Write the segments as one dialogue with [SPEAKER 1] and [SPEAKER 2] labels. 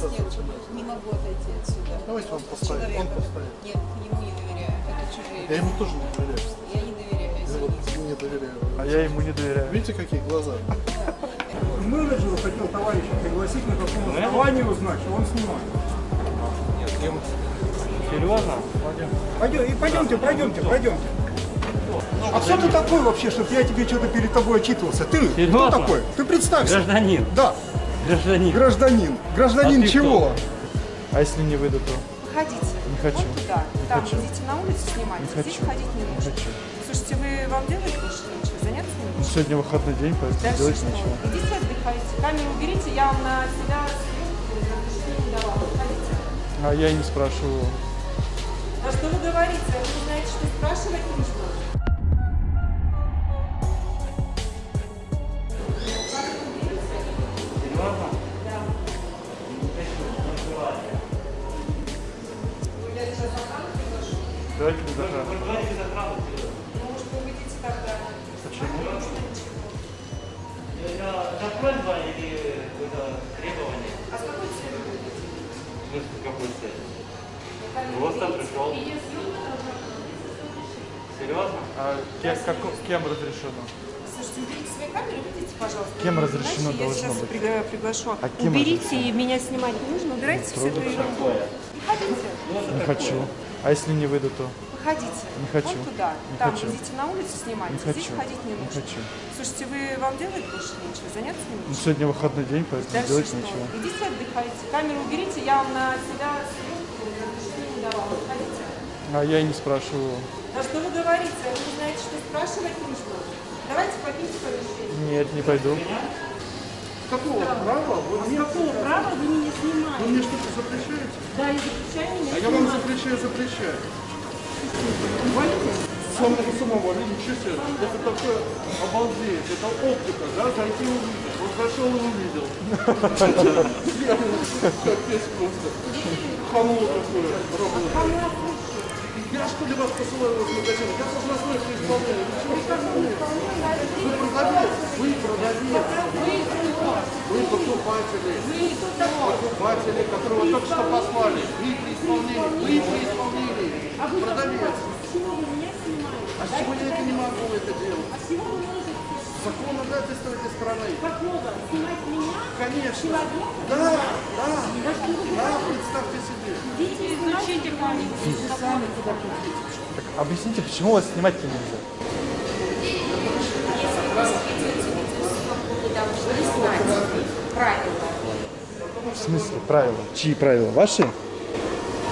[SPEAKER 1] вас нет, не могу отойти отсюда.
[SPEAKER 2] Давайте он поставит. Он поставит.
[SPEAKER 1] Нет, ему не доверяю. Это чужие.
[SPEAKER 2] Я ему тоже не доверяю.
[SPEAKER 1] Я не доверяю,
[SPEAKER 2] Я
[SPEAKER 1] извините.
[SPEAKER 2] ему не доверяю.
[SPEAKER 3] А я ему не доверяю.
[SPEAKER 2] Видите, какие глаза?
[SPEAKER 4] Менеджеру хотел товарища пригласить на каком основании узнать, что он снимает.
[SPEAKER 3] Серьезно?
[SPEAKER 4] Пойдем, и пойдемте, пройдемте, пройдемте. А кто ты такой вообще, чтобы я тебе что-то перед тобой отчитывался? Ты кто
[SPEAKER 3] Серьезно?
[SPEAKER 4] такой? Ты представься.
[SPEAKER 3] Гражданин.
[SPEAKER 4] Да,
[SPEAKER 3] Гражданин.
[SPEAKER 4] гражданин. Гражданин
[SPEAKER 3] А
[SPEAKER 4] чего?
[SPEAKER 3] А если не выйду, то
[SPEAKER 5] Выходите.
[SPEAKER 3] Не хочу.
[SPEAKER 5] Вот туда. Там
[SPEAKER 3] хочу.
[SPEAKER 5] идите на улицу снимайте.
[SPEAKER 3] Не
[SPEAKER 5] Здесь
[SPEAKER 3] хочу.
[SPEAKER 5] ходить не
[SPEAKER 3] не
[SPEAKER 5] нужно.
[SPEAKER 3] хочу.
[SPEAKER 5] Слушайте, вы вам делать больше нечего? Заняться не нужно?
[SPEAKER 3] Сегодня выходной день, поэтому
[SPEAKER 5] Дальше
[SPEAKER 3] делать
[SPEAKER 5] что?
[SPEAKER 3] нечего.
[SPEAKER 5] Идите отдыхайте. Камеру уберите, я вам на себя разрешение не давала. Выходите.
[SPEAKER 3] А я и не спрашиваю.
[SPEAKER 5] А что вы говорите? Вы не знаете, что спрашивать нужно? Приглашу.
[SPEAKER 3] А
[SPEAKER 5] уберите, и меня снимать не нужно. Убирайте все эту ерунду. Выходите.
[SPEAKER 3] Не хочу. А если не выйду, то
[SPEAKER 5] Выходите.
[SPEAKER 3] Не хочу.
[SPEAKER 5] Вот туда.
[SPEAKER 3] Не
[SPEAKER 5] Там
[SPEAKER 3] хочу.
[SPEAKER 5] идите на улицу снимайте.
[SPEAKER 3] не
[SPEAKER 5] Здесь
[SPEAKER 3] хочу.
[SPEAKER 5] ходить не
[SPEAKER 3] Не
[SPEAKER 5] нужно.
[SPEAKER 3] хочу.
[SPEAKER 5] Слушайте, вы вам делать больше нечего? Заняться не
[SPEAKER 3] Ну,
[SPEAKER 5] нужно?
[SPEAKER 3] сегодня выходной день, поэтому
[SPEAKER 5] Дальше
[SPEAKER 3] делать
[SPEAKER 5] что?
[SPEAKER 3] нечего.
[SPEAKER 5] Идите отдыхайте. Камеру уберите, я вам на себя разрешение не давала. Выходите.
[SPEAKER 3] А я и не спрашиваю.
[SPEAKER 5] А что вы говорите? Вы не знаете, что спрашивать нужно? Давайте покиньте помещение.
[SPEAKER 3] Нет, не пойду.
[SPEAKER 2] Какого права вы мне,
[SPEAKER 6] Какого права вы меня
[SPEAKER 2] вы
[SPEAKER 6] снимаете?
[SPEAKER 2] мне что-то запрещаете?
[SPEAKER 6] Да, я запрещаю меня
[SPEAKER 2] А я вам
[SPEAKER 6] снимать.
[SPEAKER 2] запрещаю, запрещаю. Самого самого, видите, что это? Это такое обалдеть, это оптика, да, зайти увидеть. Вот зашел и увидел. Капец просто. Хамло такое, работает. Я что ли вас посылаю в магазин? Я должностной при исполнении. Вы чего Вы продавец, вы продавец. Вы покупатели. Покупатели, которого только что послали. Вы при исполнении. Вы при исполнении. Продавец.
[SPEAKER 6] Почему вы меня снимаете?
[SPEAKER 2] А с чего я это не могу это делать?
[SPEAKER 6] А с чего вы можете?
[SPEAKER 2] Законодательство этой страны.
[SPEAKER 6] Какого? Снимать меня?
[SPEAKER 2] Конечно.
[SPEAKER 6] Человека?
[SPEAKER 2] Да, да, да, представьте себе.
[SPEAKER 6] Идите изучите камеру.
[SPEAKER 3] Так объясните, почему вас снимать-то нельзя?
[SPEAKER 5] Вы должны знать правила.
[SPEAKER 3] В смысле правила? Чьи правила? Ваши?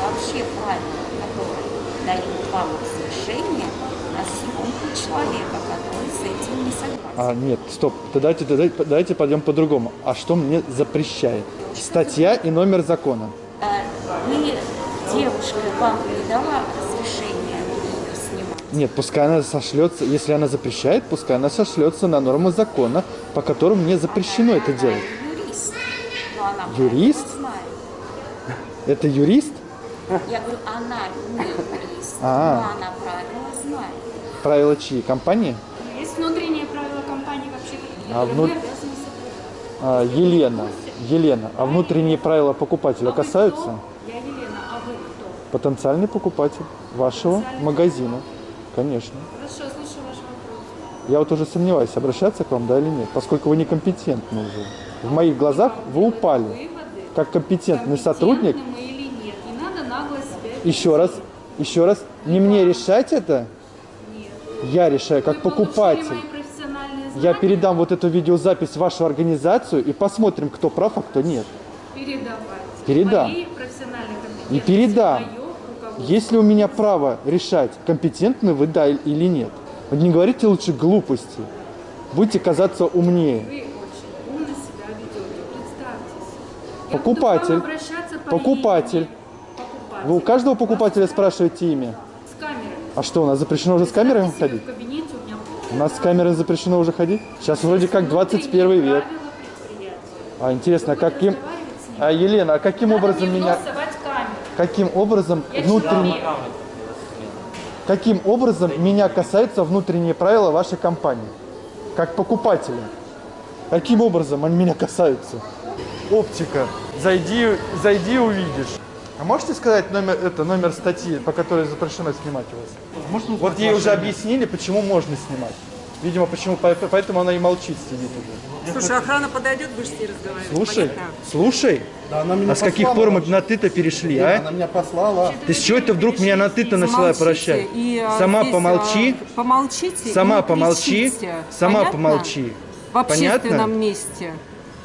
[SPEAKER 7] вообще правила, которые дают вам разрешение на съемку человека, который с этим не согласен.
[SPEAKER 3] А, нет, стоп. Давайте, давайте, давайте пойдем по-другому. А что мне запрещает? Статья и номер закона.
[SPEAKER 7] А Вы, девушка, вам не дала разрешение снимать?
[SPEAKER 3] Нет, пускай она сошлется, если она запрещает, пускай она сошлется на нормы закона, по которым мне запрещено это делать.
[SPEAKER 7] Она
[SPEAKER 3] Юрист? Это юрист?
[SPEAKER 7] Я говорю, она не юрист,
[SPEAKER 3] А.
[SPEAKER 7] но она правила знает.
[SPEAKER 3] Правила чьи? Компании?
[SPEAKER 6] Есть внутренние правила компании вообще,
[SPEAKER 3] А
[SPEAKER 6] соблюдать.
[SPEAKER 3] А, Елена, Елена, а внутренние правила покупателя
[SPEAKER 6] А
[SPEAKER 3] касаются?
[SPEAKER 6] кто? Я Елена, а вы кто?
[SPEAKER 3] Потенциальный покупатель вашего
[SPEAKER 6] Потенциальный
[SPEAKER 3] магазина. Конечно.
[SPEAKER 6] Хорошо, слушаю ваш вопрос.
[SPEAKER 3] Я вот уже сомневаюсь, обращаться к вам, да или нет, поскольку вы некомпетентны уже. В моих глазах вы упали. Как компетентный сотрудник, еще раз, еще раз, не мне решать это, я решаю как покупатель. Я передам вот эту видеозапись в вашу организацию и посмотрим, кто прав, а кто нет.
[SPEAKER 6] передавать.
[SPEAKER 3] Передам. И передам.
[SPEAKER 6] моё руководство.
[SPEAKER 3] Есть ли у меня право решать, компетентны вы да или нет? Не говорите лучше глупости. Будете казаться умнее.
[SPEAKER 6] Вы очень умно себя ведете. Представьтесь.
[SPEAKER 3] Покупатель.
[SPEAKER 6] По
[SPEAKER 3] Покупатель.
[SPEAKER 6] Покупатель.
[SPEAKER 3] Вы у каждого покупателя спрашиваете имя.
[SPEAKER 6] С камерой.
[SPEAKER 3] А что, у нас запрещено уже с
[SPEAKER 6] себе
[SPEAKER 3] ходить?
[SPEAKER 6] Кабинете у
[SPEAKER 3] У нас с камерой запрещено уже ходить? Сейчас вроде как 21
[SPEAKER 6] внутренние
[SPEAKER 3] век. А интересно, а каким... А, Елена, а каким
[SPEAKER 6] Надо
[SPEAKER 3] образом меня... Каким образом
[SPEAKER 6] Я
[SPEAKER 3] внутренне... Каким образом меня касаются внутренние правила вашей компании? Как покупателя? Каким образом они меня касаются? Оптика. Зайди, зайди и увидишь. А можете сказать номер, это, номер статьи, по которой запрещено снимать у вас?
[SPEAKER 2] Можно
[SPEAKER 3] Вот ей уже объяснили, почему можно снимать. Видимо, почему, по- поэтому она и молчит, сидит уже.
[SPEAKER 5] Слушай, охрана подойдет, будешь с ней разговаривать.
[SPEAKER 3] Слушай,
[SPEAKER 5] Понятно?
[SPEAKER 3] слушай,
[SPEAKER 2] Да, она меня
[SPEAKER 3] а с каких
[SPEAKER 2] послала
[SPEAKER 3] пор мы на ты-то перешли,
[SPEAKER 2] Она
[SPEAKER 3] а?
[SPEAKER 2] меня послала.
[SPEAKER 3] Ты с чего это вдруг меня на ты-то начала прощать?
[SPEAKER 5] и, а,
[SPEAKER 3] Сама
[SPEAKER 5] здесь,
[SPEAKER 3] помолчи,
[SPEAKER 5] Помолчите.
[SPEAKER 3] сама
[SPEAKER 5] и
[SPEAKER 3] помолчи, сама
[SPEAKER 5] Понятно?
[SPEAKER 3] помолчи.
[SPEAKER 5] В общественном
[SPEAKER 3] Понятно?
[SPEAKER 5] месте.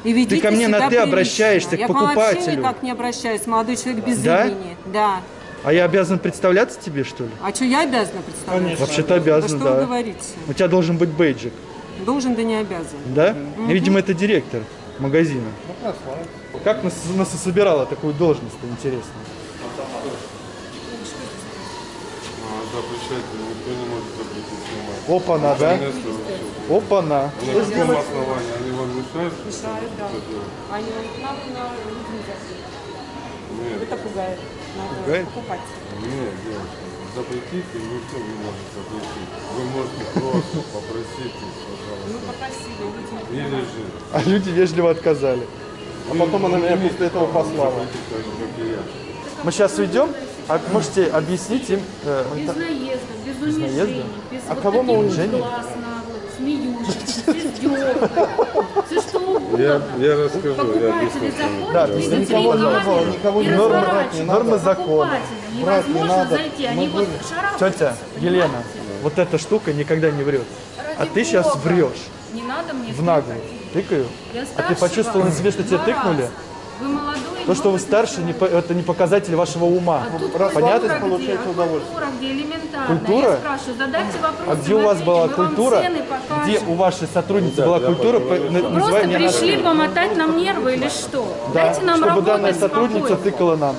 [SPEAKER 5] И ведите
[SPEAKER 3] ко мне на «ты»
[SPEAKER 5] прилично.
[SPEAKER 3] обращаешься, к
[SPEAKER 5] Я вообще
[SPEAKER 3] покупателю.
[SPEAKER 5] никак не обращаюсь, молодой человек без
[SPEAKER 3] Да?
[SPEAKER 5] имени. Да.
[SPEAKER 3] А я обязан представляться тебе, что ли?
[SPEAKER 5] А что, я обязана представлять?
[SPEAKER 3] Вообще-то
[SPEAKER 5] Да
[SPEAKER 3] обязан,
[SPEAKER 5] что вы
[SPEAKER 3] да.
[SPEAKER 5] говорите?
[SPEAKER 3] У тебя должен быть бейджик,
[SPEAKER 5] Должен, да не обязан.
[SPEAKER 3] да? Видимо, это директор магазина. Как нас, нас и собирала такую должность-то, интересно?
[SPEAKER 8] Запрещать никто не может запретить снимать.
[SPEAKER 3] Опа-на, да? Опа-на.
[SPEAKER 8] На каком основании? Они вам мешают?
[SPEAKER 5] Мешают, да. Они нам на.
[SPEAKER 8] Нет,
[SPEAKER 5] Это пугает. Надо
[SPEAKER 3] Пугает?
[SPEAKER 5] покупать.
[SPEAKER 8] нет, девушка. Запретить и никто не может запретить. Вы можете просто попросить их,
[SPEAKER 5] Мы
[SPEAKER 8] пожалуйста.
[SPEAKER 5] попросили, люди
[SPEAKER 8] Или же
[SPEAKER 3] А люди вежливо отказали.
[SPEAKER 2] А потом она меня после этого послала.
[SPEAKER 3] Мы сейчас уйдем, а можете объяснить им... э,
[SPEAKER 6] Без
[SPEAKER 3] это-
[SPEAKER 6] наезда, без
[SPEAKER 3] наезда?
[SPEAKER 6] унижений, без
[SPEAKER 3] А
[SPEAKER 6] вот
[SPEAKER 3] кого мы унижений?
[SPEAKER 6] глаз на смеющихся, с издевкой. Все что
[SPEAKER 8] Я,
[SPEAKER 6] угодно.
[SPEAKER 8] я расскажу, я
[SPEAKER 6] Покупатели
[SPEAKER 8] объясню.
[SPEAKER 6] заходят,
[SPEAKER 3] Да,
[SPEAKER 6] видят
[SPEAKER 2] никого никого
[SPEAKER 6] и
[SPEAKER 2] не
[SPEAKER 6] разворачивают.
[SPEAKER 3] не надо. Нормы закона.
[SPEAKER 2] Брать не
[SPEAKER 6] невозможно
[SPEAKER 2] надо.
[SPEAKER 6] зайти, они
[SPEAKER 2] Мы
[SPEAKER 6] вот.
[SPEAKER 3] Тетя Елена, вот эта штука никогда не врет. А
[SPEAKER 6] Ради
[SPEAKER 3] ты сейчас
[SPEAKER 6] бога.
[SPEAKER 3] врешь
[SPEAKER 6] Не надо мне
[SPEAKER 3] в наглую. Тыкаю.
[SPEAKER 6] Я
[SPEAKER 3] А ты
[SPEAKER 6] старше
[SPEAKER 3] почувствовал на себе, что тебя тыкнули?
[SPEAKER 6] Вы молодой,
[SPEAKER 3] То, что вы старше, не это не показатель вашего ума.
[SPEAKER 6] А тут
[SPEAKER 3] Понятно?
[SPEAKER 6] культура
[SPEAKER 2] получается
[SPEAKER 6] где? А
[SPEAKER 2] удовольствие.
[SPEAKER 6] Культура, где элементарно.
[SPEAKER 3] Культура?
[SPEAKER 6] Я спрашиваю, задайте вопрос.
[SPEAKER 3] А где у вас была культура? Где у вашей сотрудницы была культура? по- на-
[SPEAKER 6] Просто пришли помотать нам нервы или что?
[SPEAKER 3] Да,
[SPEAKER 6] Дайте нам
[SPEAKER 3] чтобы
[SPEAKER 6] работать
[SPEAKER 3] данная сотрудница
[SPEAKER 6] спокойно.
[SPEAKER 3] тыкала нам.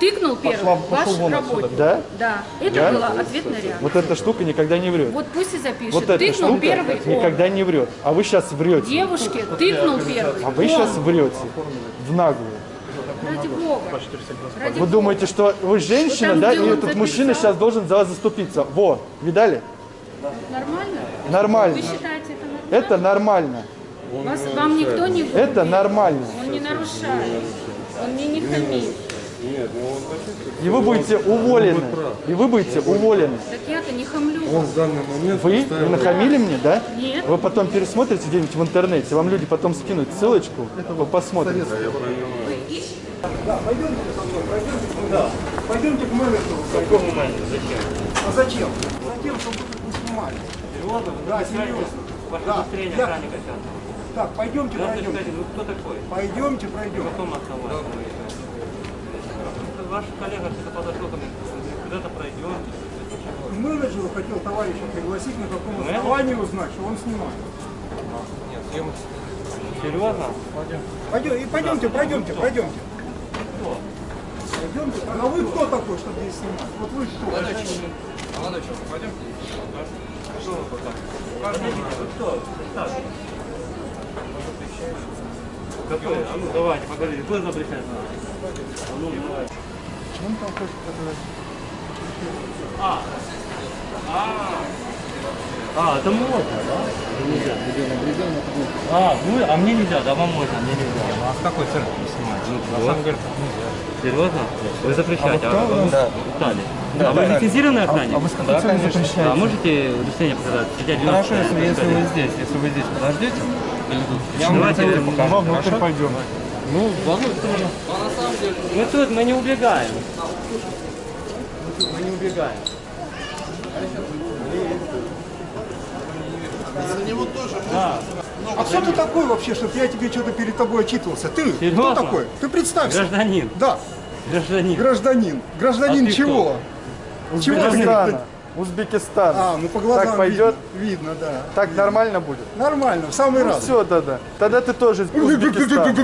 [SPEAKER 6] Тыкнул первый, ваш работник.
[SPEAKER 3] Да?
[SPEAKER 6] Да, это
[SPEAKER 3] Да?
[SPEAKER 6] была ответная реакция.
[SPEAKER 3] Вот эта штука никогда не врет.
[SPEAKER 6] Вот пусть и запишет.
[SPEAKER 3] Вот эта
[SPEAKER 6] тыкнул
[SPEAKER 3] штука
[SPEAKER 6] первый он.
[SPEAKER 3] никогда не врет. А вы сейчас врете.
[SPEAKER 6] Девушке тыкнул первый.
[SPEAKER 3] А вы
[SPEAKER 6] он.
[SPEAKER 3] сейчас врете. В наглую.
[SPEAKER 6] Ради бога. Ради
[SPEAKER 3] Вы
[SPEAKER 6] бога.
[SPEAKER 3] думаете, что вы женщина,
[SPEAKER 6] там,
[SPEAKER 3] да, и
[SPEAKER 6] он
[SPEAKER 3] этот мужчина сейчас должен за вас заступиться. Во, видали?
[SPEAKER 6] Нормально?
[SPEAKER 3] Нормально.
[SPEAKER 6] Вы считаете это нормально?
[SPEAKER 3] Это нормально.
[SPEAKER 6] Вас, вам никто не.
[SPEAKER 3] Это нормально.
[SPEAKER 6] Он не нарушает. Он мне не хамит.
[SPEAKER 8] Нет, ну он почувствует.
[SPEAKER 3] И вы будете уволены. И вы будете уволены.
[SPEAKER 6] Так я-то не хамлю.
[SPEAKER 8] Он в данный момент
[SPEAKER 3] Вы
[SPEAKER 8] поставил-
[SPEAKER 3] не нахамили мне, да?
[SPEAKER 6] Нет.
[SPEAKER 3] Вы потом пересмотрите где-нибудь в интернете, вам люди потом скинут ссылочку, вы посмотрите.
[SPEAKER 4] Пойдемте к менеджеру.
[SPEAKER 9] Какому моменту? Зачем?
[SPEAKER 4] А зачем? Затем, чтобы не снимали.
[SPEAKER 9] Серьезно?
[SPEAKER 4] Да, серьезно.
[SPEAKER 9] Ваше
[SPEAKER 4] Да,
[SPEAKER 9] удостоверение
[SPEAKER 4] я-
[SPEAKER 9] охранника сейчас.
[SPEAKER 4] Так, пойдемте,
[SPEAKER 9] Надо
[SPEAKER 4] пройдемте.
[SPEAKER 9] кто такой?
[SPEAKER 4] Пойдемте,
[SPEAKER 9] На
[SPEAKER 4] пройдем.
[SPEAKER 9] каком основании? Ваш коллега что-то подошел ко мне, куда-то пройдем.
[SPEAKER 4] Менеджеру хотел товарища пригласить, на каком
[SPEAKER 9] Менеджер?
[SPEAKER 4] основании узнать, что он снимает.
[SPEAKER 9] Серьезно?
[SPEAKER 4] Пойдем, и пойдемте, пройдемте, пройдемте. Пойдемте. А вы кто такой, чтобы здесь снимать? Вот вы кто?
[SPEAKER 9] Какой? А ну давайте, поговорите. Кто запрещает нас? А ну давайте. А. А. А, это можно, да? Это нельзя. А, ну, а мне нельзя, да вам можно, а мне нельзя. А с какой церкви снимать? Ну, на самом деле, Серьезно? Вы запрещаете, а вы Италии. А вы лицензированный охранник?
[SPEAKER 3] А вы с целью запрещаете?
[SPEAKER 9] А можете удостоверение показать? Сидя
[SPEAKER 10] Хорошо, если, если вы здесь, если вы здесь подождете, я вам
[SPEAKER 9] Давайте,
[SPEAKER 10] покажу.
[SPEAKER 3] Давай внутрь пойдем.
[SPEAKER 9] Ну, тут мы не убегаем. Мы не убегаем.
[SPEAKER 4] А кто ты такой вообще, чтобы я тебе что-то перед тобой отчитывался? Ты? Кто
[SPEAKER 9] Серьезно?
[SPEAKER 4] такой? Ты представься.
[SPEAKER 9] Гражданин.
[SPEAKER 4] Да,
[SPEAKER 9] Гражданин.
[SPEAKER 4] гражданин. Гражданин
[SPEAKER 9] А
[SPEAKER 4] чего?
[SPEAKER 3] Узбекистана. Узбекистан.
[SPEAKER 4] А, ну по глазам
[SPEAKER 3] Так пойдет?
[SPEAKER 4] ви- видно, да.
[SPEAKER 3] Так нормально будет?
[SPEAKER 4] Нормально, в самый раз.
[SPEAKER 3] Все тогда. Тогда ты тоже из Узбекистана.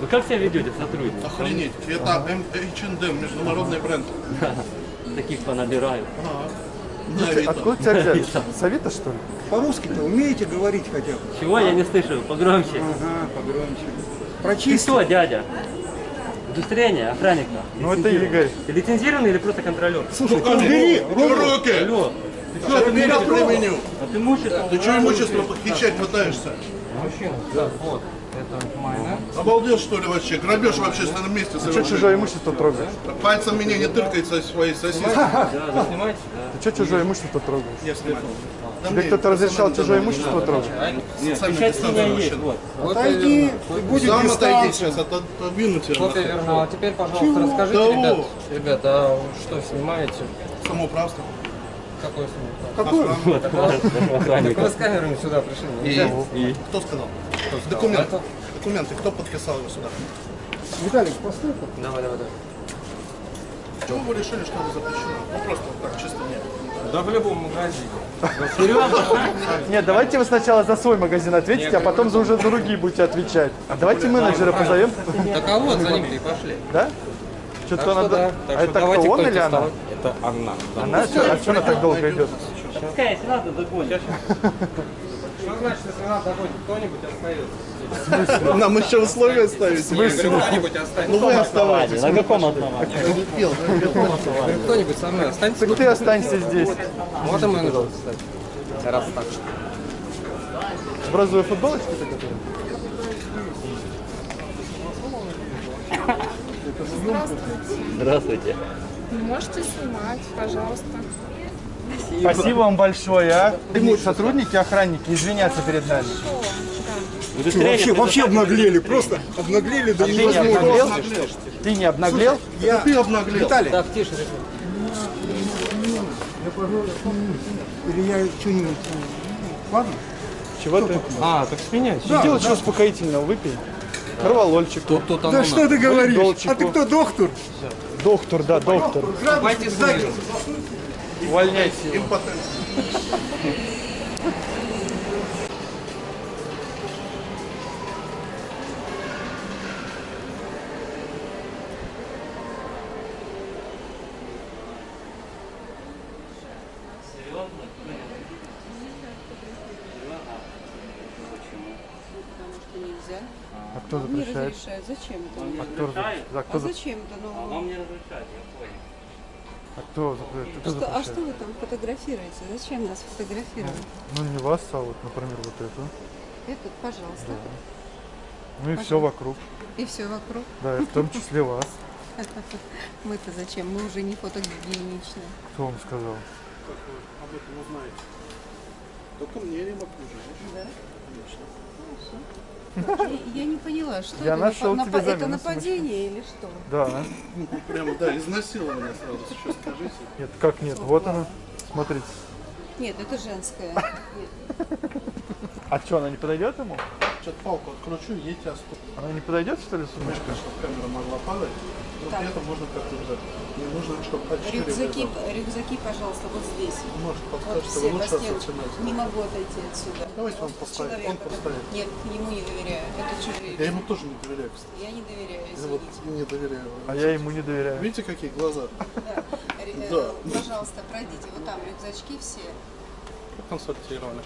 [SPEAKER 9] Вы как себя ведете, сотрудник?
[SPEAKER 2] Охренеть. Это М- H&M, международный бренд.
[SPEAKER 9] Таких понабираю.
[SPEAKER 2] На Авито.
[SPEAKER 3] Откуда тебя взяли? С Авито, что ли?
[SPEAKER 4] По-русски-то умеете говорить хотя бы?
[SPEAKER 9] Чего я не слышу? Погромче.
[SPEAKER 4] Ага, погромче.
[SPEAKER 9] Ты
[SPEAKER 4] Прочисти.
[SPEAKER 9] кто, дядя? Удостоверение охранника.
[SPEAKER 3] Ну это Игорь.
[SPEAKER 9] Ты лицензированный или просто контролер?
[SPEAKER 4] Слушай, ты убери.
[SPEAKER 2] Руки!
[SPEAKER 9] Алло, ты что, ты
[SPEAKER 2] Меня применю.
[SPEAKER 9] А ты мучишь?
[SPEAKER 2] Ты что имущество похищать пытаешься?
[SPEAKER 9] Мужчина, да, вот.
[SPEAKER 10] Это майонез.
[SPEAKER 2] Обалдел, что ли, вообще? Грабеж в общественном месте
[SPEAKER 3] Ты что чужое имущество трогаешь?
[SPEAKER 2] Пальцем меня не тыркай со своей сосиской.
[SPEAKER 10] Да, вы снимаете?
[SPEAKER 3] Ты что чужое имущество трогаешь?
[SPEAKER 2] Я снимаю.
[SPEAKER 3] Тебе кто-то разрешал чужое имущество трогать?
[SPEAKER 10] Нет, печать у меня есть, вот.
[SPEAKER 4] Отойди, и будет
[SPEAKER 2] Сам отойди сейчас, отодвину тебя.
[SPEAKER 10] Копия
[SPEAKER 2] нахуй.
[SPEAKER 10] вернула. А теперь, пожалуйста, расскажите, ребят, ребят, а что снимаете?
[SPEAKER 2] Самоуправство.
[SPEAKER 10] Какое снимаете?
[SPEAKER 2] Охрана.
[SPEAKER 10] Так вы с камерами сюда пришли.
[SPEAKER 2] Кто сказал? Документы.
[SPEAKER 10] Это?
[SPEAKER 2] Документы. Кто подписал его сюда?
[SPEAKER 4] Виталик, постой
[SPEAKER 10] Давай, давай, давай.
[SPEAKER 2] Почему вы решили, что это запрещено? Ну просто вот так, чисто нет.
[SPEAKER 10] Да в любом магазине.
[SPEAKER 3] Нет, давайте вы сначала за свой магазин ответите, а потом за уже другие будете отвечать. А давайте менеджера позовем.
[SPEAKER 10] Так а вот за ним-то и пошли.
[SPEAKER 3] Да? Что-то надо...
[SPEAKER 10] да.
[SPEAKER 3] А это кто, он или она?
[SPEAKER 10] Это она. да.
[SPEAKER 3] Она? А что она так долго идет?
[SPEAKER 10] Что значит, если надо догонит, кто-нибудь остается?
[SPEAKER 2] Нам еще условия ставить.
[SPEAKER 10] Кто-нибудь останется.
[SPEAKER 2] Ну вы оставайтесь.
[SPEAKER 9] На каком основании?
[SPEAKER 2] Не пел.
[SPEAKER 10] Кто-нибудь со мной останется.
[SPEAKER 3] Так ты останься здесь.
[SPEAKER 10] Вот и менеджер, кстати. Раз так.
[SPEAKER 3] В розовой футболочке-то которая?
[SPEAKER 9] Здравствуйте.
[SPEAKER 11] Можете снимать, пожалуйста.
[SPEAKER 3] Спасибо вам большое, а. Сотрудники, охранники, извиняться перед нами.
[SPEAKER 4] Чё, вообще, вообще обнаглели, просто обнаглели до
[SPEAKER 3] Ты не
[SPEAKER 4] невозможности.
[SPEAKER 3] обнаглел? Ты не обнаглел?
[SPEAKER 4] Я...
[SPEAKER 2] Ты обнаглел.
[SPEAKER 4] Виталий,
[SPEAKER 10] Так, тише,
[SPEAKER 4] я, пожалуй, или я что-нибудь... Ладно?
[SPEAKER 3] Чего ты?
[SPEAKER 10] А, так сменяйте.
[SPEAKER 3] Сделай что успокоительного, выпей. Корвалольчик.
[SPEAKER 10] Тут, тут оно
[SPEAKER 4] Да что ты говоришь? А ты кто, доктор?
[SPEAKER 3] Доктор, да, доктор.
[SPEAKER 10] Давайте.
[SPEAKER 3] Увольняйте его.
[SPEAKER 2] Импотент.
[SPEAKER 1] Потому что нельзя.
[SPEAKER 3] А кто
[SPEAKER 1] Не
[SPEAKER 3] запрещает?
[SPEAKER 1] разрешает. Зачем это?
[SPEAKER 3] А кто, разрешает? а
[SPEAKER 1] А зачем это? Ну,
[SPEAKER 9] Вам не разрешать, я понял.
[SPEAKER 3] А кто запрещает? Кто
[SPEAKER 1] что, а что вы там фотографируете? Зачем нас фотографировать?
[SPEAKER 3] Ну не вас, а вот, например, вот эту.
[SPEAKER 1] Этот, пожалуйста.
[SPEAKER 3] Ну и все вокруг.
[SPEAKER 1] И все вокруг.
[SPEAKER 3] Да, и в том числе вас.
[SPEAKER 1] Мы-то зачем? Мы уже не фотогеничны.
[SPEAKER 3] Кто вам сказал?
[SPEAKER 2] Об этом узнаете. Только мне не могу же.
[SPEAKER 1] Да? Я, я не поняла, что
[SPEAKER 3] Я
[SPEAKER 1] это?
[SPEAKER 3] нашел
[SPEAKER 1] напа-
[SPEAKER 3] тебе
[SPEAKER 1] Это нападение или что?
[SPEAKER 3] Да.
[SPEAKER 2] Ну, прям, да, изнасилование сразу. Сейчас скажите.
[SPEAKER 3] Нет, как нет? Вот она. Смотрите.
[SPEAKER 1] Нет, это женское.
[SPEAKER 3] А что, она не подойдет ему?
[SPEAKER 2] Сейчас палку откручу, едьте оступ.
[SPEAKER 3] Она не подойдет, что ли, сумочка?
[SPEAKER 2] чтобы камера могла падать. При этом можно как-то взять. Не нужно, чтобы
[SPEAKER 1] Рюкзаки, рюкзаки, пожалуйста, вот здесь.
[SPEAKER 2] Может,
[SPEAKER 1] Вот
[SPEAKER 2] подскажете,
[SPEAKER 1] по
[SPEAKER 2] лучше ассортимент.
[SPEAKER 1] Не могу отойти отсюда.
[SPEAKER 2] Давайте вам поставим.
[SPEAKER 1] Человек,
[SPEAKER 2] Он поставит.
[SPEAKER 1] Нет, ему не доверяю. Это чужие.
[SPEAKER 2] Я ему тоже не доверяю, кстати.
[SPEAKER 1] Я не доверяю,
[SPEAKER 2] Я вот
[SPEAKER 1] извините.
[SPEAKER 2] не доверяю.
[SPEAKER 3] А я ему не доверяю.
[SPEAKER 2] Видите, какие глаза?
[SPEAKER 1] Да. Э,
[SPEAKER 2] Да.
[SPEAKER 1] Пожалуйста, пройдите. Вот там рюкзачки все.
[SPEAKER 2] Консультировали.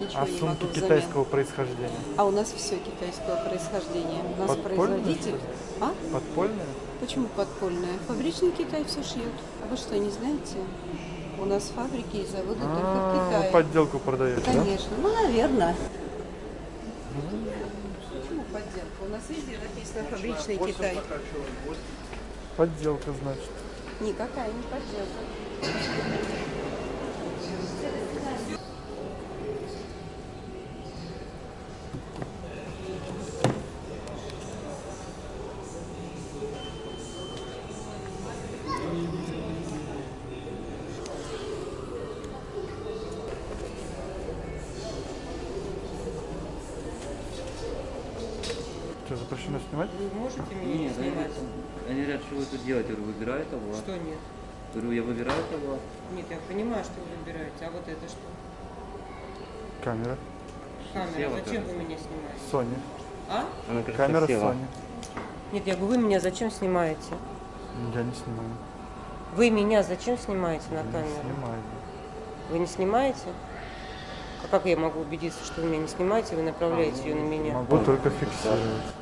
[SPEAKER 1] Ничего
[SPEAKER 3] А
[SPEAKER 1] не
[SPEAKER 3] сумки
[SPEAKER 1] могу взамен.
[SPEAKER 3] китайского происхождения?
[SPEAKER 1] А у нас все китайского происхождения. У нас
[SPEAKER 3] Подпольное,
[SPEAKER 1] производитель. А?
[SPEAKER 3] Подпольные?
[SPEAKER 1] Почему подпольное? Фабричный Китай все шьет. А вы что, не знаете? У нас фабрики и заводы только в
[SPEAKER 3] А,
[SPEAKER 1] Китае.
[SPEAKER 3] подделку продаете, да?
[SPEAKER 1] Конечно. Ну, наверное. Почему подделка? У нас везде написано фабричный Китай.
[SPEAKER 3] Подделка, значит.
[SPEAKER 1] Никакая не подделка.
[SPEAKER 3] Что, запрещено снимать?
[SPEAKER 12] Вы можете меня
[SPEAKER 9] Нет, они
[SPEAKER 12] снимать?
[SPEAKER 9] говорят, они говорят, что вы тут делаете? Я говорю, выбираю того.
[SPEAKER 12] Что нет?
[SPEAKER 9] Говорю, я выбираю того.
[SPEAKER 12] Нет, я понимаю, что вы выбираете. А вот это что?
[SPEAKER 3] Камера.
[SPEAKER 12] Камера.
[SPEAKER 9] Села
[SPEAKER 12] Зачем вы меня снимаете?
[SPEAKER 3] Sony.
[SPEAKER 12] А?
[SPEAKER 9] Она как
[SPEAKER 3] Камера
[SPEAKER 9] села.
[SPEAKER 3] Sony.
[SPEAKER 12] Нет, я говорю, вы меня зачем снимаете?
[SPEAKER 3] Я не снимаю.
[SPEAKER 12] Вы меня зачем снимаете на
[SPEAKER 3] Я не
[SPEAKER 12] камеру?
[SPEAKER 3] снимаю.
[SPEAKER 12] Вы не снимаете? А как я могу убедиться, что вы меня не снимаете, вы направляете ее на меня?
[SPEAKER 3] Могу только фиксировать.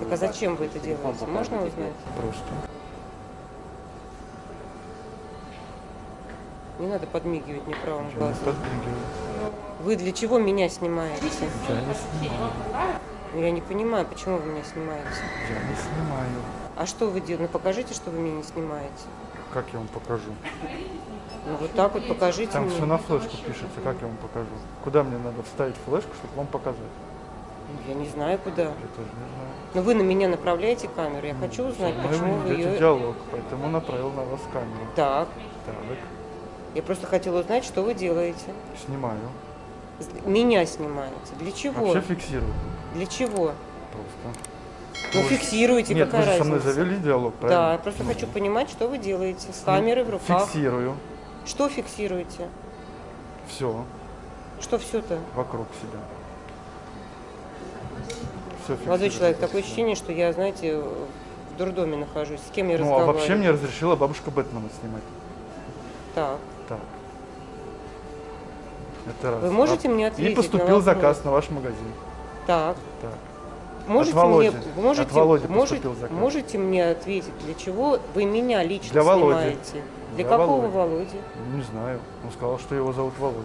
[SPEAKER 12] Так а зачем вы это делаете? Можно узнать?
[SPEAKER 3] Просто.
[SPEAKER 12] Не надо подмигивать мне правым глазом. Вы для чего меня снимаете?
[SPEAKER 3] Я не снимаю.
[SPEAKER 12] Ну, Я не понимаю, почему вы меня снимаете.
[SPEAKER 3] Я не снимаю.
[SPEAKER 12] А что вы делаете? Ну покажите, что вы меня не снимаете.
[SPEAKER 3] Как я вам покажу?
[SPEAKER 12] Ну вот так вот покажите
[SPEAKER 3] Там
[SPEAKER 12] мне.
[SPEAKER 3] все на флешку пишется, как я вам покажу? Куда мне надо вставить флешку, чтобы вам показать?
[SPEAKER 12] Ну, Я не знаю куда.
[SPEAKER 3] Я тоже не знаю.
[SPEAKER 12] Но вы на меня направляете камеру. Я хочу узнать,
[SPEAKER 3] Мы
[SPEAKER 12] почему вы ее...
[SPEAKER 3] диалог, поэтому направил на вас камеру.
[SPEAKER 12] Так.
[SPEAKER 3] Так,
[SPEAKER 12] Я просто хотела узнать, что вы делаете.
[SPEAKER 3] снимаю.
[SPEAKER 12] Меня снимаете. Для чего?
[SPEAKER 3] Вообще фиксирую.
[SPEAKER 12] Для чего?
[SPEAKER 3] Просто.
[SPEAKER 12] Ну,
[SPEAKER 3] Вы-
[SPEAKER 12] фиксируйте,
[SPEAKER 3] Нет,
[SPEAKER 12] какая
[SPEAKER 3] вы же со мной
[SPEAKER 12] разница?
[SPEAKER 3] завели диалог,
[SPEAKER 12] Да,
[SPEAKER 3] правильно?
[SPEAKER 12] я просто
[SPEAKER 3] Ну,
[SPEAKER 12] хочу понимать, что вы делаете с камерой в руках.
[SPEAKER 3] Фиксирую.
[SPEAKER 12] Что фиксируете?
[SPEAKER 3] Все
[SPEAKER 12] Что все-то?
[SPEAKER 3] вокруг себя.
[SPEAKER 12] Молодой человек, такое ощущение, что я, знаете, в дурдоме нахожусь. С кем я
[SPEAKER 3] Ну, а
[SPEAKER 12] разговариваю?
[SPEAKER 3] вообще мне разрешила бабушка Бэтмена снимать.
[SPEAKER 12] Так.
[SPEAKER 3] Так. Это раз.
[SPEAKER 12] Вы можете
[SPEAKER 3] А-
[SPEAKER 12] мне
[SPEAKER 3] И
[SPEAKER 12] ответить
[SPEAKER 3] поступил
[SPEAKER 12] на
[SPEAKER 3] заказ на ваш магазин.
[SPEAKER 12] Так.
[SPEAKER 3] Так.
[SPEAKER 12] Можете
[SPEAKER 3] От Володи.
[SPEAKER 12] мне, можете,
[SPEAKER 3] От Володи
[SPEAKER 12] можете,
[SPEAKER 3] заказ.
[SPEAKER 12] можете мне ответить, для чего вы меня лично
[SPEAKER 3] Для Володи.
[SPEAKER 12] снимаете? Для,
[SPEAKER 3] Для
[SPEAKER 12] какого
[SPEAKER 3] Володи.
[SPEAKER 12] Володи?
[SPEAKER 3] Не знаю. Он сказал, что его зовут Володя.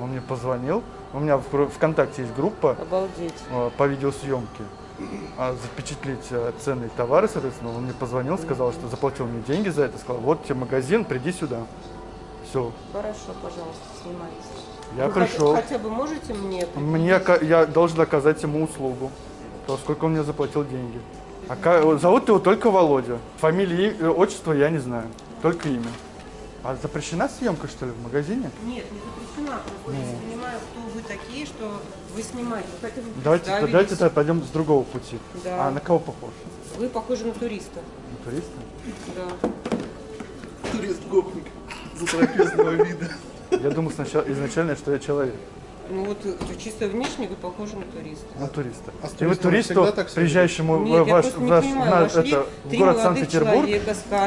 [SPEAKER 3] Он мне позвонил. У меня в ВКонтакте есть группа
[SPEAKER 12] Обалдеть.
[SPEAKER 3] э, по видеосъемке. А запечатлеть э, ценные товары, соответственно, он мне позвонил, сказал, что заплатил мне деньги за это, сказал, вот тебе магазин, приди сюда. Все,
[SPEAKER 12] Хорошо, пожалуйста, снимайте.
[SPEAKER 3] я
[SPEAKER 12] Вы
[SPEAKER 3] пришел.
[SPEAKER 12] Хотя бы можете мне...
[SPEAKER 3] Мне, я должен оказать ему услугу. То, сколько он мне заплатил деньги. А зовут его только Володя. Фамилии, э, отчество я не знаю. Только имя. А запрещена съемка, что ли, в магазине?
[SPEAKER 12] Нет, не запрещена. Просто я не понимаю, кто вы такие, что вы снимаете. Вы хотя бы
[SPEAKER 3] Давайте,
[SPEAKER 12] представились.
[SPEAKER 3] давайте тогда пойдем с другого пути.
[SPEAKER 12] Да.
[SPEAKER 3] А на кого похож?
[SPEAKER 12] Вы похожи на туриста.
[SPEAKER 3] На туриста?
[SPEAKER 12] Да.
[SPEAKER 2] Турист-гопник затрапезного вида.
[SPEAKER 3] Я думал сначала, изначально, что я человек.
[SPEAKER 12] Ну вот э, чисто внешне вы похожи на туриста.
[SPEAKER 3] На туриста.
[SPEAKER 2] А
[SPEAKER 3] И вы туристу, приезжающему
[SPEAKER 12] Нет,
[SPEAKER 3] в
[SPEAKER 12] я
[SPEAKER 3] ваш,
[SPEAKER 12] понимаю,
[SPEAKER 3] на- это, в город Санкт-Петербург,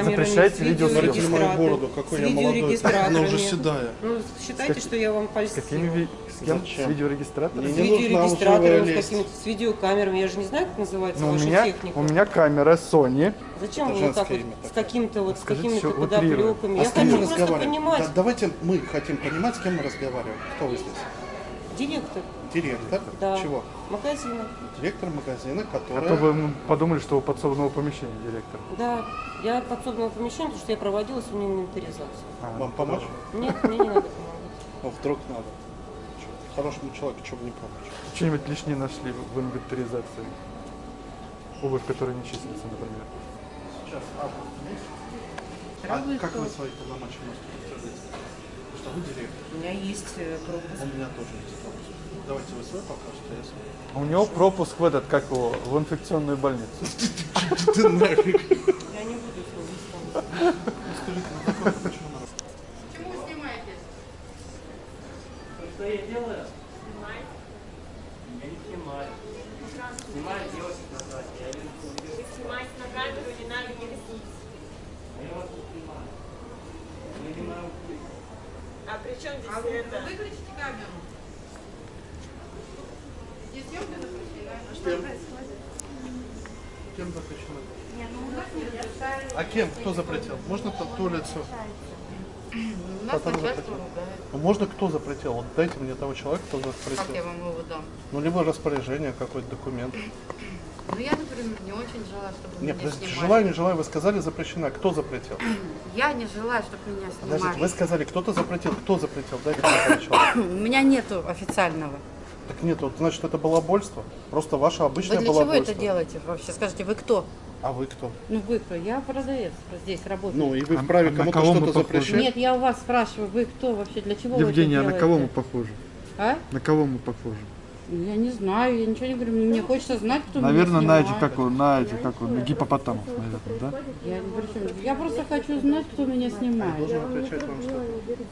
[SPEAKER 3] запрещаете
[SPEAKER 12] с
[SPEAKER 3] видеосъемку.
[SPEAKER 2] На мою
[SPEAKER 12] видеорегистратором,
[SPEAKER 2] бороду, какой я молодой. Она уже седая.
[SPEAKER 12] Ну, считайте,
[SPEAKER 3] как-
[SPEAKER 12] что я вам
[SPEAKER 3] С
[SPEAKER 12] польстила.
[SPEAKER 3] какими с кем?
[SPEAKER 2] Зачем?
[SPEAKER 3] С видеорегистратором?
[SPEAKER 12] С
[SPEAKER 2] лживая
[SPEAKER 12] с с видеокамерами. Я же не знаю, как называется
[SPEAKER 3] Ну, у
[SPEAKER 12] ваша
[SPEAKER 3] меня,
[SPEAKER 12] техника.
[SPEAKER 3] у меня камера Sony.
[SPEAKER 12] Зачем
[SPEAKER 2] Это
[SPEAKER 12] вы вот так вот с каким-то вот, с какими-то подоплеками?
[SPEAKER 2] А
[SPEAKER 12] Я хочу просто понимать.
[SPEAKER 2] Да, давайте мы хотим понимать, с кем мы разговариваем. Кто вы здесь?
[SPEAKER 12] Директор,
[SPEAKER 2] Директор
[SPEAKER 12] да.
[SPEAKER 2] чего?
[SPEAKER 12] Магазина.
[SPEAKER 2] Директор магазина,
[SPEAKER 3] А
[SPEAKER 2] который...
[SPEAKER 3] то вы подумали, что у подсобного помещения директор.
[SPEAKER 12] Да, я подсобного помещения, потому что я проводила сегодня инвентаризацию.
[SPEAKER 3] А,
[SPEAKER 2] Вам помочь?
[SPEAKER 12] Нет, мне не надо помогать.
[SPEAKER 2] Ну, вдруг надо. Хорошему человеку, чего бы не помочь.
[SPEAKER 3] Что-нибудь лишнее нашли в инвентаризации? Обувь, которая не числится, например.
[SPEAKER 2] Сейчас, а, а как вы свои полномочия можете подтвердить? Что вы директор.
[SPEAKER 12] У меня есть э, пропуск.
[SPEAKER 2] У меня тоже есть пропуск. Давайте вы свой покажете, а я свой.
[SPEAKER 3] А У него пропуск в этот, как его, в инфекционную больницу.
[SPEAKER 2] Ты нафиг.
[SPEAKER 12] Я не буду с вами
[SPEAKER 2] Скажите, на почему на
[SPEAKER 9] Что я делаю? Я не снимаю. Снимаю девочек на сайте. Я не снимаю.
[SPEAKER 13] Снимать на камеру не надо не ресниц.
[SPEAKER 9] Я вас не снимаю. Я не могу.
[SPEAKER 13] А при чем здесь это?
[SPEAKER 11] Выключите камеру. Здесь съемка запрещена. А
[SPEAKER 2] Кем? Кем запрещено? А кем? Кто запретил? Можно то, то лицо?
[SPEAKER 11] Нас начальство
[SPEAKER 2] запретил?
[SPEAKER 11] ругает.
[SPEAKER 2] Ну, можно кто запретил? Вот дайте мне того человека, кто
[SPEAKER 11] Как я
[SPEAKER 2] запретил.
[SPEAKER 11] вам его дам?
[SPEAKER 2] Ну, либо распоряжение, какой-то документ.
[SPEAKER 11] Ну, я, например, не очень желаю, чтобы
[SPEAKER 2] Нет,
[SPEAKER 11] меня
[SPEAKER 2] подождите,
[SPEAKER 11] снимали.
[SPEAKER 2] желаю, не желаю, вы сказали запрещена. Кто запретил?
[SPEAKER 11] Я не желаю, чтобы меня
[SPEAKER 2] Подождите,
[SPEAKER 11] снимали.
[SPEAKER 2] вы сказали, кто-то запретил. Кто запретил? Дайте мне.
[SPEAKER 11] У меня нету официального.
[SPEAKER 2] Так нет, вот, значит, это балабольство. Просто ваше
[SPEAKER 11] Вы
[SPEAKER 2] обычное
[SPEAKER 11] для чего
[SPEAKER 2] балабольство.
[SPEAKER 11] это делаете вообще? Скажите, вы кто?
[SPEAKER 2] А вы кто?
[SPEAKER 11] Ну, вы кто? Я продавец здесь работаю.
[SPEAKER 2] Ну, и вы
[SPEAKER 3] А-
[SPEAKER 2] вправе
[SPEAKER 3] а на
[SPEAKER 2] кому-то что-то запрещать?
[SPEAKER 11] Нет, я у вас спрашиваю, вы кто вообще? Для чего
[SPEAKER 3] Евгения, а
[SPEAKER 11] вы
[SPEAKER 3] на
[SPEAKER 11] это
[SPEAKER 3] кого мы
[SPEAKER 11] делаете?
[SPEAKER 3] похожи?
[SPEAKER 11] А?
[SPEAKER 3] На кого мы похожи?
[SPEAKER 11] Я не знаю, я ничего не говорю. Мне хочется знать, кто
[SPEAKER 3] Наверное,
[SPEAKER 11] меня
[SPEAKER 3] на эти,
[SPEAKER 11] снимает.
[SPEAKER 3] как он, на эти, как он, на гипопотамов, наверное, да?
[SPEAKER 11] Я, не при чем. я просто хочу знать, кто меня снимает.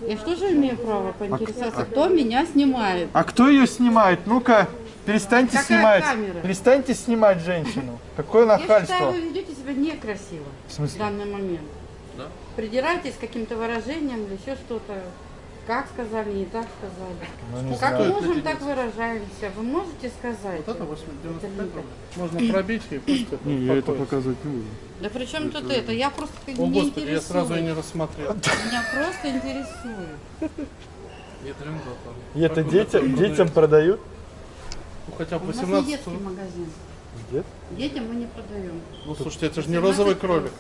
[SPEAKER 11] Я что же имею право поинтересоваться, кто меня снимает?
[SPEAKER 3] А кто ее снимает? Ну-ка, перестаньте
[SPEAKER 11] Какая
[SPEAKER 3] снимать.
[SPEAKER 11] камера?
[SPEAKER 3] Перестаньте снимать женщину. Какое
[SPEAKER 11] Я считаю,
[SPEAKER 3] нахальство.
[SPEAKER 11] вы ведете себя некрасиво
[SPEAKER 3] В
[SPEAKER 11] в данный момент.
[SPEAKER 2] Да?
[SPEAKER 11] Придираетесь к каким-то выражениям или еще что-то. Как сказали, не так сказали.
[SPEAKER 3] Ну, не
[SPEAKER 11] как
[SPEAKER 3] знаю.
[SPEAKER 11] можем, так выражаемся. Вы можете сказать?
[SPEAKER 2] Вот это 895 рублей. Можно пробить и пусть это
[SPEAKER 3] Не, я это показывать не буду.
[SPEAKER 11] Да при чем тут это? Я просто
[SPEAKER 2] О,
[SPEAKER 11] не
[SPEAKER 2] Господи, я сразу и не рассмотрел.
[SPEAKER 11] Меня просто интересует.
[SPEAKER 3] И это детям, детям продают?
[SPEAKER 2] Ну, хотя бы
[SPEAKER 11] У нас не
[SPEAKER 2] 18
[SPEAKER 11] детский магазин. Детям мы не продаем.
[SPEAKER 2] Ну, слушайте, это же не розовый кролик.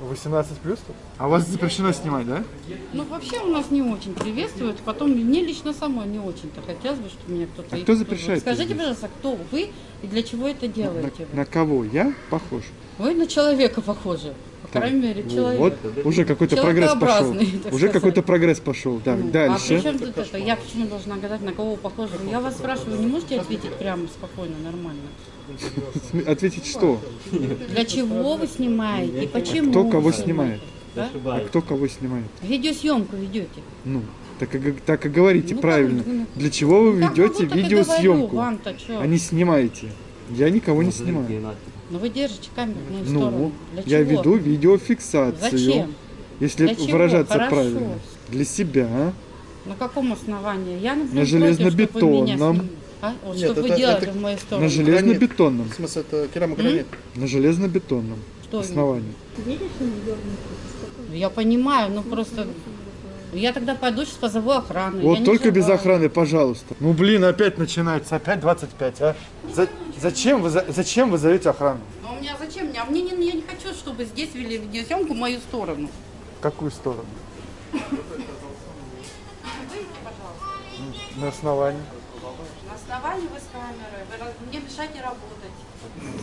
[SPEAKER 3] 18 плюс тут? А у вас запрещено снимать, да?
[SPEAKER 11] Ну, вообще у нас не очень приветствуют. Потом мне лично самой не очень-то хотелось бы, чтобы меня кто-то...
[SPEAKER 3] А кто запрещает
[SPEAKER 11] Скажите,
[SPEAKER 3] здесь?
[SPEAKER 11] пожалуйста, кто вы и для чего это делаете?
[SPEAKER 3] На кого? Я похож?
[SPEAKER 11] Вы на человека похожи. По
[SPEAKER 3] Так,
[SPEAKER 11] крайней мере, человек.
[SPEAKER 3] Вот уже какой-то прогресс пошел. Уже какой-то прогресс пошел. Так,
[SPEAKER 11] Ну, А при
[SPEAKER 3] дальше.
[SPEAKER 11] чем тут это? Я почему должна гадать, на кого вы похожи? Я вас спрашиваю, не можете ответить прямо, спокойно, нормально?
[SPEAKER 3] Ответить что?
[SPEAKER 11] Для чего вы снимаете? И почему?
[SPEAKER 3] Кто кого снимает?
[SPEAKER 11] Да?
[SPEAKER 3] А кто кого снимает?
[SPEAKER 11] Видеосъемку ведете.
[SPEAKER 3] Ну, так и, так и говорите
[SPEAKER 11] Ну, как
[SPEAKER 3] правильно.
[SPEAKER 11] вы-
[SPEAKER 3] Для чего вы
[SPEAKER 11] Ну, как
[SPEAKER 3] ведете видеосъемку,
[SPEAKER 11] говорю, чё?
[SPEAKER 3] а не снимаете? Я никого не снимаю.
[SPEAKER 11] Но вы держите камеру мою
[SPEAKER 3] Ну,
[SPEAKER 11] сторону. Для
[SPEAKER 3] я
[SPEAKER 11] чего?
[SPEAKER 3] веду видеофиксацию.
[SPEAKER 11] Зачем?
[SPEAKER 3] Если
[SPEAKER 11] Для чего?
[SPEAKER 3] выражаться
[SPEAKER 11] Хорошо.
[SPEAKER 3] правильно. Для себя.
[SPEAKER 11] На каком основании? Я, например,
[SPEAKER 3] На
[SPEAKER 11] против, вы
[SPEAKER 3] железнобетонном.
[SPEAKER 11] снимали. А? Вот
[SPEAKER 2] Нет,
[SPEAKER 11] что вы
[SPEAKER 2] это-
[SPEAKER 11] делали
[SPEAKER 2] это-
[SPEAKER 11] в мою сторону?
[SPEAKER 3] На железнобетонном.
[SPEAKER 2] В смысле, это керамогранит?
[SPEAKER 3] На железнобетонном
[SPEAKER 11] Что
[SPEAKER 3] основании.
[SPEAKER 11] Я понимаю, ну просто... Я тогда пойду сейчас позову охрану. я
[SPEAKER 3] Вот
[SPEAKER 11] не
[SPEAKER 3] только без охраны, пожалуйста. Ну блин, опять начинается, опять 25, а? За- зачем, вы, за- зачем вы зовете охрану?
[SPEAKER 11] Ну у меня зачем? А мне не, я не хочу, чтобы здесь вели видеосъемку в мою сторону.
[SPEAKER 3] В какую сторону? На основании.
[SPEAKER 11] На основании вы с камерой. Вы мне мешаете работать.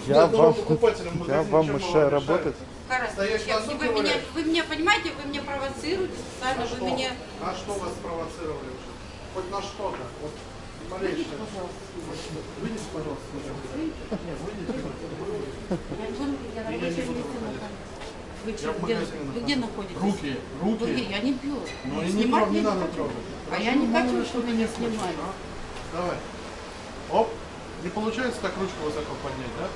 [SPEAKER 3] Я вам, я вам мешаю работать.
[SPEAKER 2] На зуб
[SPEAKER 11] вы, меня, вы меня понимаете, вы меня провоцируете специально,
[SPEAKER 2] А
[SPEAKER 11] вы меня...
[SPEAKER 2] А что вас спровоцировали уже? Хоть на что-то? Вот малейшее. Выйдите, пожалуйста. Нет, выйдите.
[SPEAKER 11] Я на рабочем месте нахожусь. Вы,
[SPEAKER 2] в
[SPEAKER 11] где, вы где находитесь?
[SPEAKER 2] Руки, руки.
[SPEAKER 11] Где? Я не бью.
[SPEAKER 2] Ну и не, трог- не надо
[SPEAKER 11] хочу.
[SPEAKER 2] трогать.
[SPEAKER 11] А я не
[SPEAKER 2] Хорошо,
[SPEAKER 11] хочу,
[SPEAKER 2] мало
[SPEAKER 11] чтобы меня снимали.
[SPEAKER 2] а? Давай. Оп. Не получается так ручку высоко поднять, да?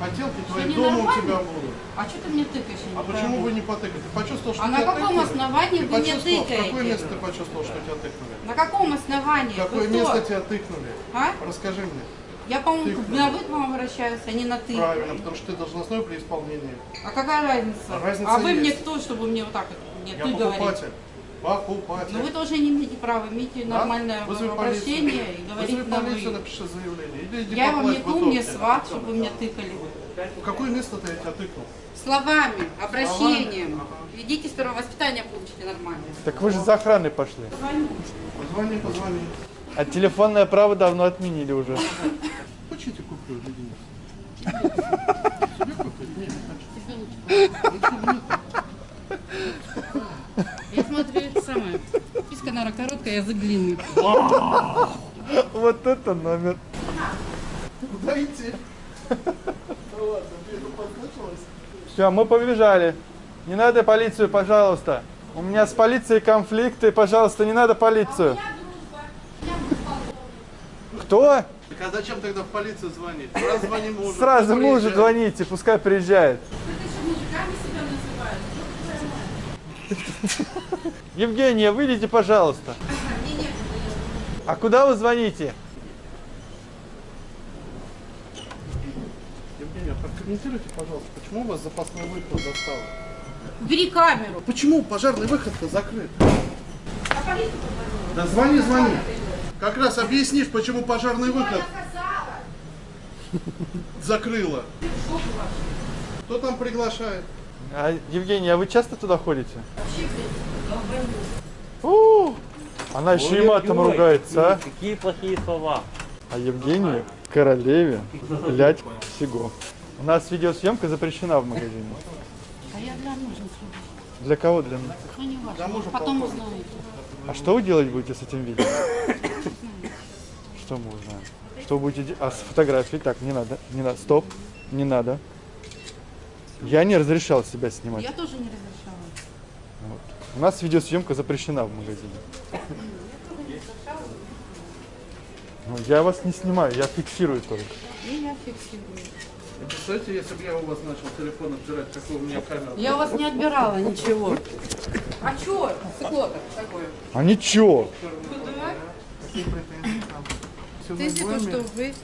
[SPEAKER 2] Хотелки твои
[SPEAKER 11] не
[SPEAKER 2] дома у
[SPEAKER 11] нормально?
[SPEAKER 2] тебя будут.
[SPEAKER 11] А что ты мне тыкаешь? не
[SPEAKER 2] А почему вы не потыкали? Ты почувствовал, что
[SPEAKER 11] А на каком
[SPEAKER 2] тыкнули?
[SPEAKER 11] основании
[SPEAKER 2] Ты
[SPEAKER 11] вы мне
[SPEAKER 2] почувствовал, В какое
[SPEAKER 11] тыкаете?
[SPEAKER 2] место ты почувствовал, что тебя тыкнули?
[SPEAKER 11] На каком основании?
[SPEAKER 2] Какое
[SPEAKER 11] Вы кто?
[SPEAKER 2] место тебя тыкнули?
[SPEAKER 11] А?
[SPEAKER 2] Расскажи мне.
[SPEAKER 11] Я, по-моему, на вы к вам обращаюсь, а не на ты.
[SPEAKER 2] Правильно, потому что ты должностной при исполнении.
[SPEAKER 11] А какая разница?
[SPEAKER 2] А разница
[SPEAKER 11] а вы
[SPEAKER 2] есть.
[SPEAKER 11] мне кто, чтобы мне вот так вот мне
[SPEAKER 2] Я
[SPEAKER 11] ты говорить?
[SPEAKER 2] покупатель. Покупатель.
[SPEAKER 11] Но вы тоже не имеете права, имейте
[SPEAKER 2] Да?
[SPEAKER 11] нормальное
[SPEAKER 2] Вызови
[SPEAKER 11] обращение
[SPEAKER 2] полицию.
[SPEAKER 11] и говорить
[SPEAKER 2] Вызови
[SPEAKER 11] на
[SPEAKER 2] полицию,
[SPEAKER 11] вы.
[SPEAKER 2] напиши заявление. Иди, иди
[SPEAKER 11] Я вам не кум, не
[SPEAKER 2] итоге.
[SPEAKER 11] сват, чтобы вы меня тыкали.
[SPEAKER 2] Какое место ты я тебя тыкнул?
[SPEAKER 11] Словами, обращением.
[SPEAKER 2] Ага.
[SPEAKER 11] Идите с первого воспитания получите нормально.
[SPEAKER 3] Так вы же за охраной пошли.
[SPEAKER 2] Позвони, позвони.
[SPEAKER 3] А телефонное право давно отменили уже.
[SPEAKER 2] Хочешь, я тебе куплю леденец?
[SPEAKER 11] Я смотрю, это самое. Писка, наверное, короткая, язык длинный.
[SPEAKER 3] Вот это номер.
[SPEAKER 2] Куда идти?
[SPEAKER 3] Все, мы побежали. Не надо полицию, пожалуйста. У меня с полицией конфликты, пожалуйста, не надо полицию. Кто?
[SPEAKER 2] Так а зачем тогда в полицию звонить? Сразу звони мужу.
[SPEAKER 3] Сразу мужу звоните, пускай приезжает. Евгения, выйдите, пожалуйста. А куда вы звоните?
[SPEAKER 2] Евгения, прокомментируйте, пожалуйста, почему у вас запасной выход застал?
[SPEAKER 11] Убери камеру.
[SPEAKER 2] Почему пожарный выход-то закрыт? Да звони, звони. Как раз объяснишь, почему пожарный выход закрыла. Кто там приглашает?
[SPEAKER 3] А, Евгения, а вы часто туда ходите? У, Она еще и матом
[SPEAKER 9] Ой-ой-ой,
[SPEAKER 3] ругается, а?
[SPEAKER 9] Какие плохие слова.
[SPEAKER 3] А Евгения королеве блять всего. У нас видеосъемка запрещена в магазине.
[SPEAKER 11] А я для мужа.
[SPEAKER 3] Для кого? Для меня?
[SPEAKER 11] Ну, не важно.
[SPEAKER 2] Мужа
[SPEAKER 11] Потом узнаете.
[SPEAKER 3] А что вы делать будете с этим видео? Что мы узнаем? Что будете делать? А с фотографией? Так, не надо, не надо, стоп, не надо. Я не разрешал себя снимать.
[SPEAKER 11] Я тоже не разрешала.
[SPEAKER 3] У нас видеосъемка запрещена в магазине. Ну, я вас не снимаю, я фиксирую только.
[SPEAKER 11] И я фиксирую.
[SPEAKER 2] Представляете, если бы я у вас начал телефон отбирать, какой у меня камера?
[SPEAKER 11] Я у вас не отбирала ничего. А чё? Сыкло такое.
[SPEAKER 3] А ничего.
[SPEAKER 2] Какие претензии там? Всё
[SPEAKER 11] Ты если то, что вы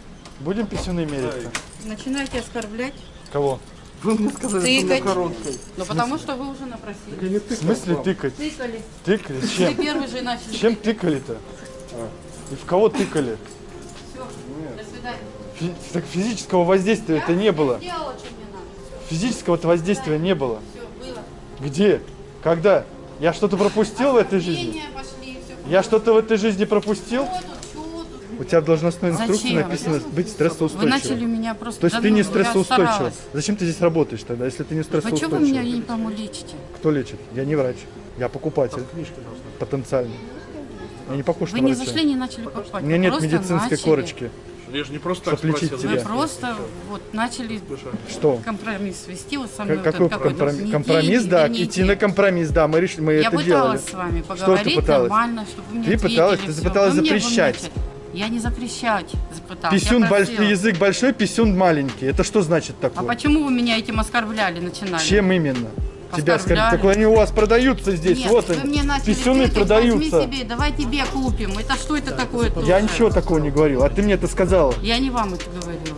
[SPEAKER 3] Будем писюны мериться.
[SPEAKER 11] начинаете оскорблять,
[SPEAKER 3] Кого?
[SPEAKER 2] Вы мне сказали, что
[SPEAKER 11] тыкать.
[SPEAKER 2] короткой.
[SPEAKER 11] Ну потому что вы уже напросили.
[SPEAKER 2] Я не
[SPEAKER 3] В
[SPEAKER 2] тыкал
[SPEAKER 3] смысле
[SPEAKER 2] вам.
[SPEAKER 3] тыкать?
[SPEAKER 11] Тыкали.
[SPEAKER 3] Тыкали?
[SPEAKER 11] Вы
[SPEAKER 3] Чем?
[SPEAKER 11] первый же начали.
[SPEAKER 3] Чем тыкали-то? И в кого тыкали?
[SPEAKER 11] Всё, До свидания.
[SPEAKER 3] Фи- Так физического воздействия это не было.
[SPEAKER 11] Сделала, что мне надо.
[SPEAKER 3] Физического воздействия не было.
[SPEAKER 11] Все, было.
[SPEAKER 3] Где? Когда? Я что-то пропустил в этой жизни? Я что-то в этой жизни пропустил? У тебя в должностной инструкции
[SPEAKER 11] Зачем?
[SPEAKER 3] написано быть
[SPEAKER 11] Вы
[SPEAKER 3] стрессоустойчивым.
[SPEAKER 11] начали меня просто...
[SPEAKER 3] То есть ты не стрессоустойчив. Зачем ты здесь работаешь тогда, если ты не
[SPEAKER 11] Вы что вы меня, не пойму, лечите?
[SPEAKER 3] Кто лечит? Я не врач. Я покупатель. Потенциальный. Я не похож
[SPEAKER 11] Вы
[SPEAKER 3] на
[SPEAKER 11] не
[SPEAKER 3] врача.
[SPEAKER 11] зашли, не начали покупать.
[SPEAKER 3] У меня нет медицинской
[SPEAKER 11] начали.
[SPEAKER 3] корочки,
[SPEAKER 2] Я же не просто так спросил.
[SPEAKER 11] Вы
[SPEAKER 3] тебя.
[SPEAKER 11] просто вот начали
[SPEAKER 3] Что?
[SPEAKER 11] компромисс вести вот со мной. Вот
[SPEAKER 3] Какой компромисс? Компромисс, да,
[SPEAKER 11] не
[SPEAKER 3] идти на компромисс, да, мы решили, мы
[SPEAKER 11] Я
[SPEAKER 3] это
[SPEAKER 11] пыталась
[SPEAKER 3] делали.
[SPEAKER 11] с вами
[SPEAKER 3] Что ты
[SPEAKER 11] поговорить
[SPEAKER 3] пыталась?
[SPEAKER 11] нормально, чтобы вы мне
[SPEAKER 3] Ты пыталась, ты пыталась запрещать.
[SPEAKER 11] Я не запрещать пыталась.
[SPEAKER 3] Писюн
[SPEAKER 11] я
[SPEAKER 3] большой,
[SPEAKER 11] просила.
[SPEAKER 3] язык большой, писюн маленький. Это что значит
[SPEAKER 11] А
[SPEAKER 3] такое?
[SPEAKER 11] почему вы меня этим оскорбляли, начинали?
[SPEAKER 3] Чем именно? Тебя
[SPEAKER 11] оскорбляли.
[SPEAKER 3] Так они у вас продаются здесь,
[SPEAKER 11] Нет,
[SPEAKER 3] вот
[SPEAKER 11] вы
[SPEAKER 3] они. Писюны продаются.
[SPEAKER 11] Возьми себе, давай тебе купим. Это что это такое тоже?
[SPEAKER 3] Я ничего такого не говорил, а ты мне это сказала.
[SPEAKER 11] Я не вам это говорила.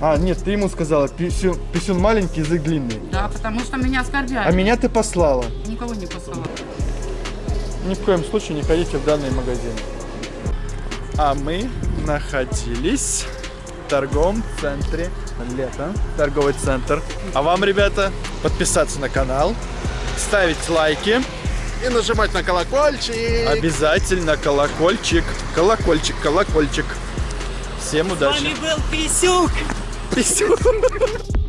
[SPEAKER 3] А, нет, ты ему сказала, писюн, писюн маленький, язык длинный.
[SPEAKER 11] Да, потому что меня оскорбляли.
[SPEAKER 3] А меня ты послала.
[SPEAKER 11] Никого не посылала.
[SPEAKER 3] Ни в коем случае не ходите в данный магазин. А мы находились торговом центре Лето. Торговый центр. А вам, ребята, подписаться на канал, ставить лайки.
[SPEAKER 2] И нажимать на колокольчик.
[SPEAKER 3] Обязательно колокольчик. Колокольчик, колокольчик. Всем удачи.
[SPEAKER 13] был Писюк!
[SPEAKER 3] Писюн.